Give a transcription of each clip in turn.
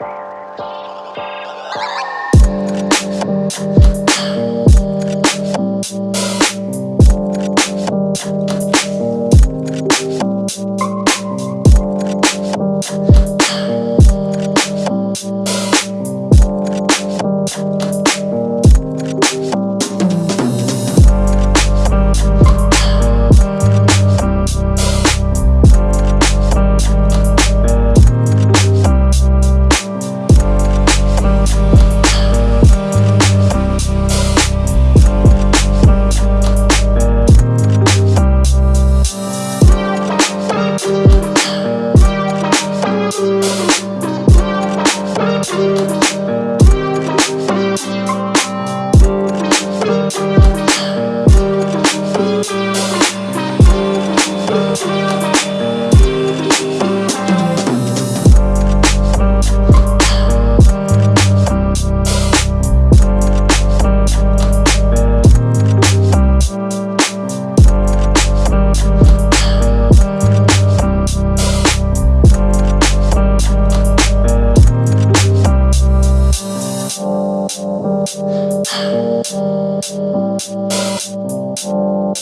Thank you.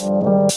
Thank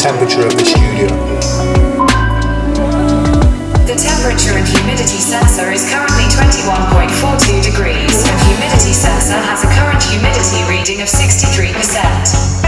temperature of the studio. The temperature and humidity sensor is currently 21.42 degrees and humidity sensor has a current humidity reading of 63%.